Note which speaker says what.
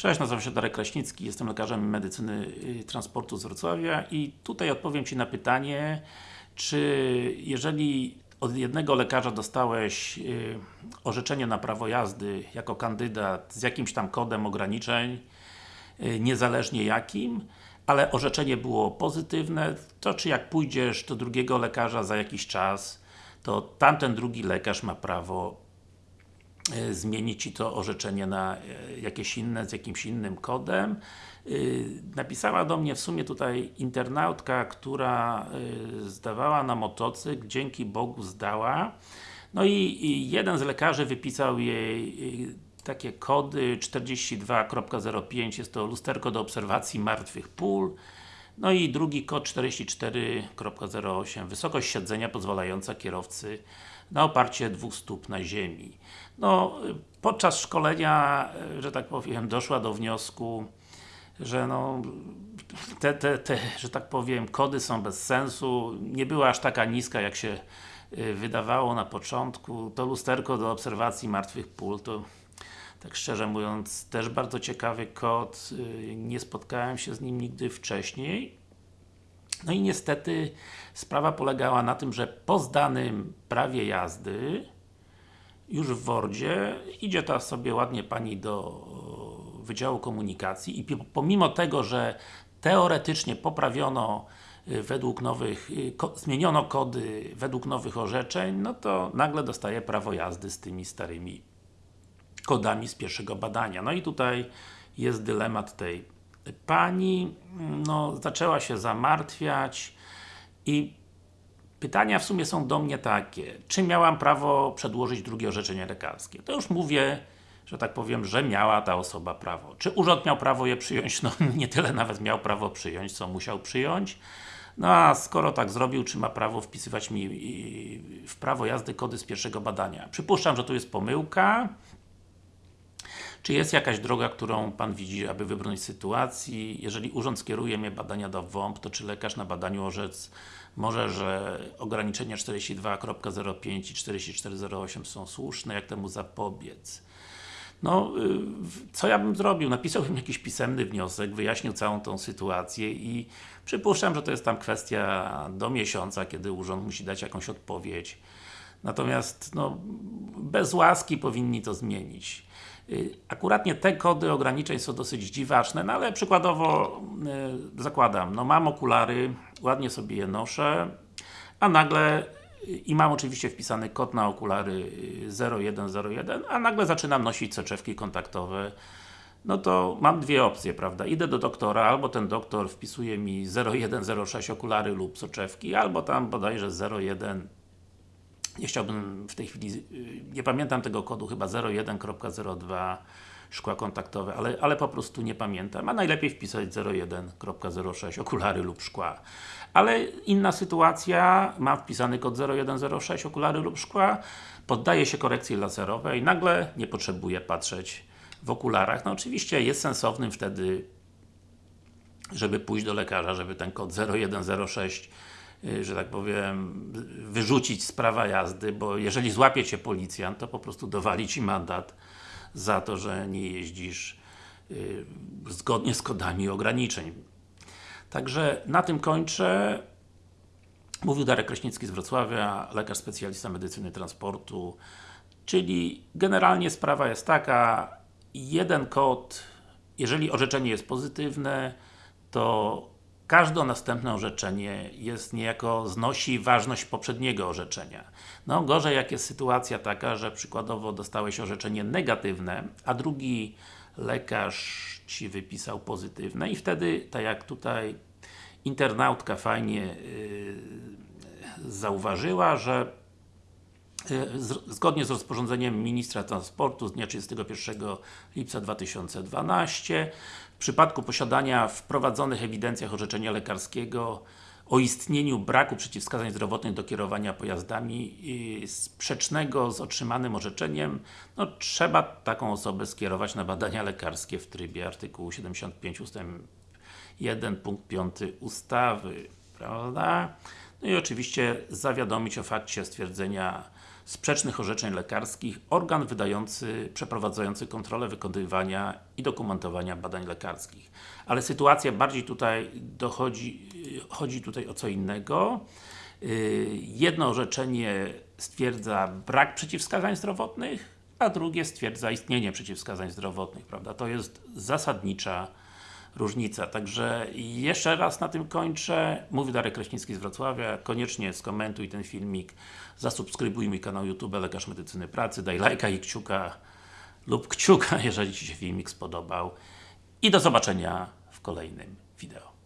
Speaker 1: Cześć, nazywam się Darek Kraśnicki, jestem lekarzem medycyny y, transportu z Wrocławia i tutaj odpowiem Ci na pytanie, czy jeżeli od jednego lekarza dostałeś y, orzeczenie na prawo jazdy jako kandydat z jakimś tam kodem ograniczeń, y, niezależnie jakim, ale orzeczenie było pozytywne, to czy jak pójdziesz do drugiego lekarza za jakiś czas, to tamten drugi lekarz ma prawo e, zmienić Ci to orzeczenie na e, jakieś inne, z jakimś innym kodem. Y, Napisała do mnie w sumie tutaj internautka, która zdawała na motocykl, dzięki Bogu zdała. No i, jeden z lekarzy wypisał jej takie kody 42.05, jest to lusterko do obserwacji martwych pól. No i drugi kod 44.08, wysokość siedzenia pozwalająca kierowcy na oparcie dwóch stóp na ziemi. No, podczas szkolenia, że tak powiem, doszła do wniosku, że no, te, te, te, że tak powiem, kody są bez sensu, nie była aż taka niska, jak się y, wydawało na początku. To lusterko do obserwacji martwych pól, to tak szczerze mówiąc, też bardzo ciekawy kod, y, nie spotkałem się z nim nigdy wcześniej. No i niestety sprawa polegała na tym, że po zdanym prawie jazdy już w Wordzie idzie ta sobie ładnie Pani do Wydziału Komunikacji i pomimo tego, że teoretycznie poprawiono y, według nowych, y, zmieniono kody według nowych orzeczeń, no to nagle dostaje prawo jazdy z tymi starymi kodami z pierwszego badania. No i tutaj jest dylemat tej Pani, no zaczęła się zamartwiać i pytania w sumie są do mnie takie, czy miałam prawo przedłożyć drugie orzeczenie lekarskie? To już mówię, że tak powiem, że miała ta osoba prawo. Czy urząd miał prawo je przyjąć? No nie tyle nawet miał prawo przyjąć, co musiał przyjąć. No a skoro tak zrobił, czy ma prawo wpisywać mi w prawo jazdy kody z pierwszego badania? Przypuszczam, że tu jest pomyłka. Czy jest jakaś droga, którą Pan widzi, aby wybrnąć z sytuacji? Jeżeli urząd skieruje mnie badania do WOMP, to czy lekarz na badaniu orzec może, że ograniczenia 42.05 i 44.08 są słuszne? Jak temu zapobiec? No, co ja bym zrobił? Napisałbym jakiś pisemny wniosek, wyjaśnił całą tą sytuację i przypuszczam, że to jest tam kwestia do miesiąca, kiedy urząd musi dać jakąś odpowiedź. Natomiast, no, bez łaski powinni to zmienić. Y, Akuratnie te kody ograniczeń są dosyć dziwaczne, no ale przykładowo y, zakładam, no mam okulary, ładnie sobie je noszę, a nagle y, i mam oczywiście wpisany kod na okulary y, 0101, a nagle zaczynam nosić soczewki kontaktowe no to mam dwie opcje, prawda? Idę do doktora, albo ten doktor wpisuje mi 0106 okulary lub soczewki, albo tam bodajże 01 nie chciałbym w tej chwili, y, nie pamiętam tego kodu, chyba 01.02 szkła kontaktowe, ale, ale po prostu nie pamiętam, a najlepiej wpisać 01.06 okulary lub szkła. Ale inna sytuacja, mam wpisany kod 0106 okulary lub szkła, poddaję się korekcji laserowej, nagle nie potrzebuję patrzeć w okularach. No oczywiście jest sensownym wtedy żeby pójść do lekarza, żeby ten kod 0106 y, że tak powiem, wyrzucić z prawa jazdy, bo jeżeli złapie Cię policjant, to po prostu dowali Ci mandat za to, że nie jeździsz y, zgodnie z kodami ograniczeń. Także na tym kończę. Mówił Darek Kraśnicki z Wrocławia, lekarz specjalista medycyny transportu. Czyli generalnie sprawa jest taka, jeden kod, jeżeli orzeczenie jest pozytywne, to każde następne orzeczenie jest niejako znosi ważność poprzedniego orzeczenia. No gorzej jak jest sytuacja taka, że przykładowo dostałeś orzeczenie negatywne, a drugi lekarz Ci wypisał pozytywne i wtedy, tak jak tutaj internautka fajnie yy, zauważyła, że zgodnie z rozporządzeniem Ministra Transportu z dnia 31 lipca 2012 w przypadku posiadania w ewidencjach orzeczenia lekarskiego o istnieniu braku przeciwwskazań zdrowotnych do kierowania pojazdami y, sprzecznego z otrzymanym orzeczeniem, no trzeba taką osobę skierować na badania lekarskie w trybie artykułu 75 ust. 1 punkt 5 ustawy, prawda? No i oczywiście zawiadomić o fakcie stwierdzenia sprzecznych orzeczeń lekarskich organ wydający, przeprowadzający kontrolę wykonywania i dokumentowania badań lekarskich. Ale sytuacja bardziej tutaj dochodzi, chodzi tutaj o co innego. Yy, Jedno orzeczenie stwierdza brak przeciwwskazań zdrowotnych, a drugie stwierdza istnienie przeciwwskazań zdrowotnych, prawda? To jest zasadnicza różnica. Także jeszcze raz na tym kończę. Mówi Darek Kraśnicki z Wrocławia. Koniecznie skomentuj ten filmik, zasubskrybuj mój kanał YouTube Lekarz Medycyny Pracy, daj lajka i kciuka lub kciuka, jeżeli Ci się filmik spodobał. I do zobaczenia w kolejnym wideo.